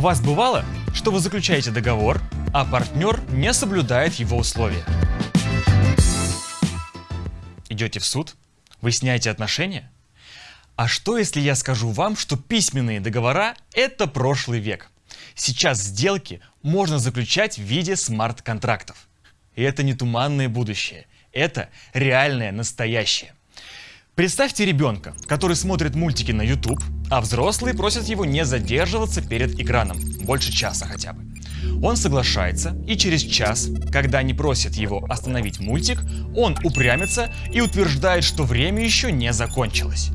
У вас бывало, что вы заключаете договор, а партнер не соблюдает его условия? Идете в суд? Выясняете отношения? А что если я скажу вам, что письменные договора – это прошлый век? Сейчас сделки можно заключать в виде смарт-контрактов. И это не туманное будущее, это реальное настоящее. Представьте ребенка, который смотрит мультики на YouTube, а взрослые просят его не задерживаться перед экраном, больше часа хотя бы. Он соглашается, и через час, когда они просят его остановить мультик, он упрямится и утверждает, что время еще не закончилось.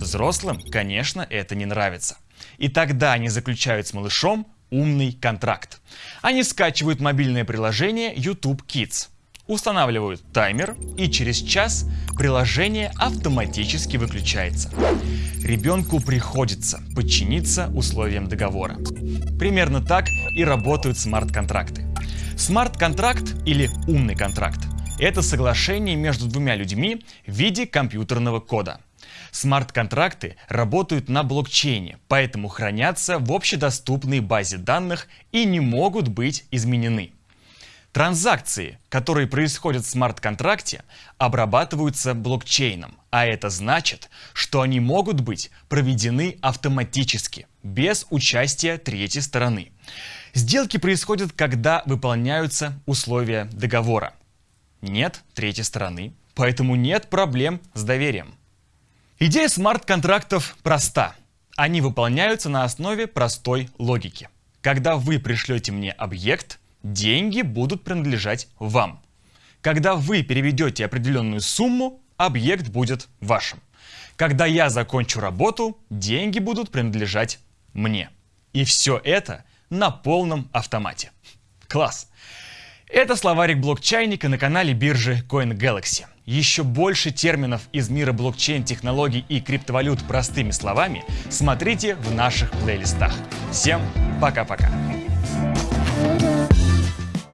Взрослым, конечно, это не нравится. И тогда они заключают с малышом умный контракт. Они скачивают мобильное приложение YouTube Kids, устанавливают таймер и через час приложение автоматически выключается. Ребенку приходится подчиниться условиям договора. Примерно так и работают смарт-контракты. Смарт-контракт или умный контракт – это соглашение между двумя людьми в виде компьютерного кода. Смарт-контракты работают на блокчейне, поэтому хранятся в общедоступной базе данных и не могут быть изменены. Транзакции, которые происходят в смарт-контракте, обрабатываются блокчейном, а это значит, что они могут быть проведены автоматически, без участия третьей стороны. Сделки происходят, когда выполняются условия договора. Нет третьей стороны, поэтому нет проблем с доверием. Идея смарт-контрактов проста. Они выполняются на основе простой логики. Когда вы пришлете мне объект, деньги будут принадлежать вам. Когда вы переведете определенную сумму, объект будет вашим. Когда я закончу работу, деньги будут принадлежать мне. И все это на полном автомате. Класс! Это словарик блокчайника на канале биржи CoinGalaxy. Еще больше терминов из мира блокчейн-технологий и криптовалют простыми словами смотрите в наших плейлистах. Всем пока-пока!